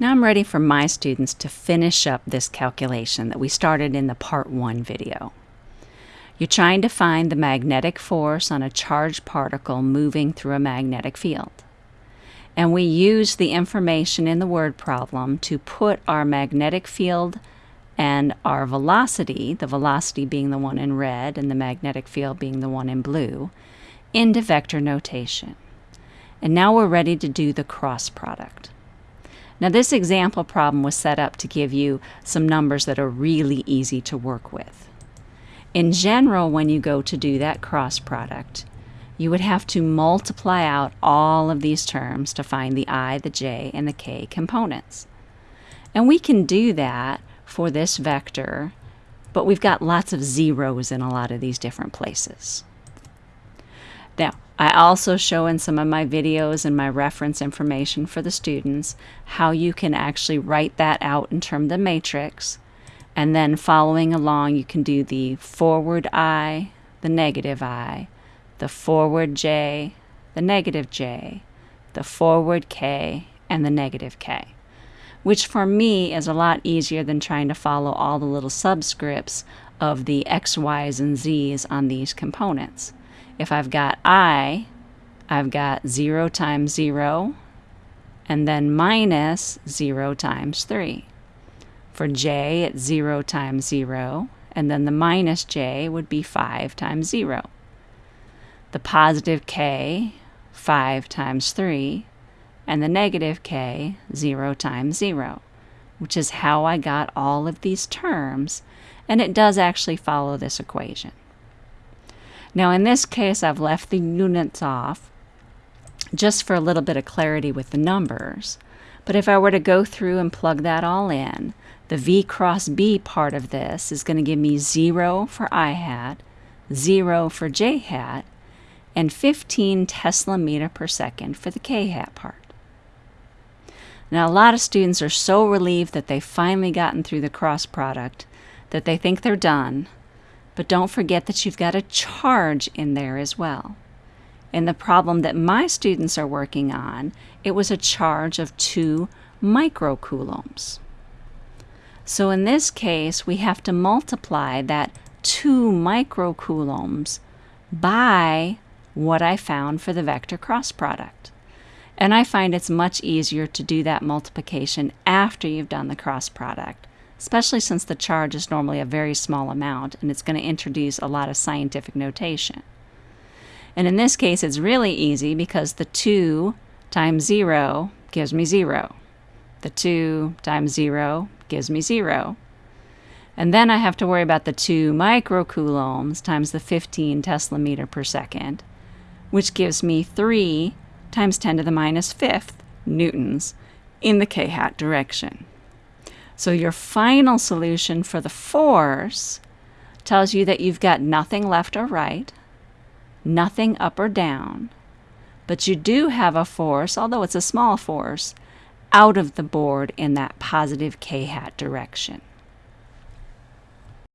Now I'm ready for my students to finish up this calculation that we started in the part one video. You're trying to find the magnetic force on a charged particle moving through a magnetic field. And we use the information in the word problem to put our magnetic field and our velocity, the velocity being the one in red and the magnetic field being the one in blue, into vector notation. And now we're ready to do the cross product. Now this example problem was set up to give you some numbers that are really easy to work with. In general, when you go to do that cross product, you would have to multiply out all of these terms to find the i, the j, and the k components. And we can do that for this vector, but we've got lots of zeros in a lot of these different places. Now, I also show in some of my videos and my reference information for the students how you can actually write that out in terms of the matrix and then following along you can do the forward I, the negative I, the forward J, the negative J, the forward K, and the negative K, which for me is a lot easier than trying to follow all the little subscripts of the X, Y's, and Z's on these components. If I've got I, I've got 0 times 0, and then minus 0 times 3. For j, it's 0 times 0, and then the minus j would be 5 times 0. The positive k, 5 times 3, and the negative k, 0 times 0, which is how I got all of these terms, and it does actually follow this equation. Now in this case, I've left the units off just for a little bit of clarity with the numbers. But if I were to go through and plug that all in, the V cross B part of this is going to give me 0 for I hat, 0 for J hat, and 15 Tesla meter per second for the K hat part. Now, a lot of students are so relieved that they've finally gotten through the cross product that they think they're done but don't forget that you've got a charge in there as well. In the problem that my students are working on, it was a charge of 2 microcoulombs. So in this case, we have to multiply that 2 microcoulombs by what I found for the vector cross product. And I find it's much easier to do that multiplication after you've done the cross product especially since the charge is normally a very small amount and it's going to introduce a lot of scientific notation. And in this case, it's really easy because the 2 times 0 gives me 0. The 2 times 0 gives me 0. And then I have to worry about the 2 microcoulombs times the 15 Tesla meter per second, which gives me 3 times 10 to the minus fifth newtons in the k-hat direction. So your final solution for the force tells you that you've got nothing left or right, nothing up or down, but you do have a force, although it's a small force, out of the board in that positive k-hat direction.